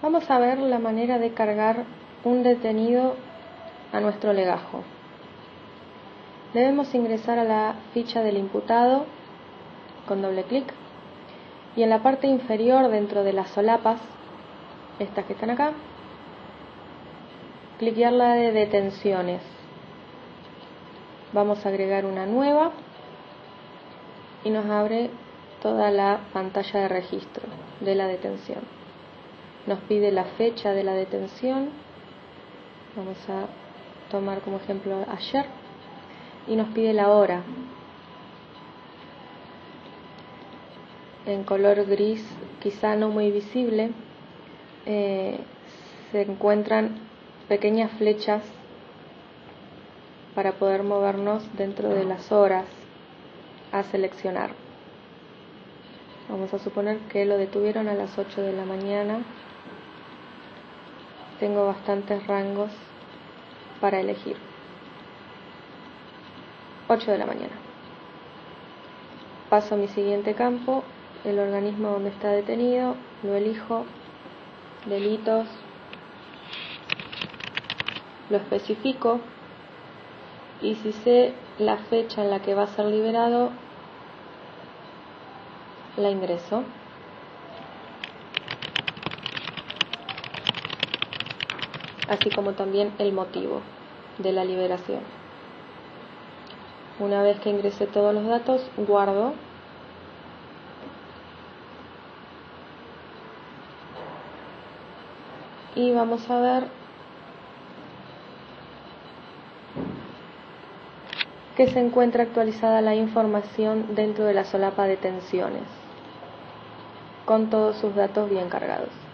Vamos a ver la manera de cargar un detenido a nuestro legajo. Debemos ingresar a la ficha del imputado con doble clic y en la parte inferior dentro de las solapas, estas que están acá, cliquear la de detenciones. Vamos a agregar una nueva y nos abre toda la pantalla de registro de la detención nos pide la fecha de la detención, vamos a tomar como ejemplo ayer, y nos pide la hora. En color gris, quizá no muy visible, eh, se encuentran pequeñas flechas para poder movernos dentro de las horas a seleccionar. Vamos a suponer que lo detuvieron a las 8 de la mañana tengo bastantes rangos para elegir. 8 de la mañana. Paso a mi siguiente campo, el organismo donde está detenido, lo elijo, delitos, lo especifico y si sé la fecha en la que va a ser liberado, la ingreso. Así como también el motivo de la liberación. Una vez que ingrese todos los datos, guardo y vamos a ver que se encuentra actualizada la información dentro de la solapa de tensiones con todos sus datos bien cargados.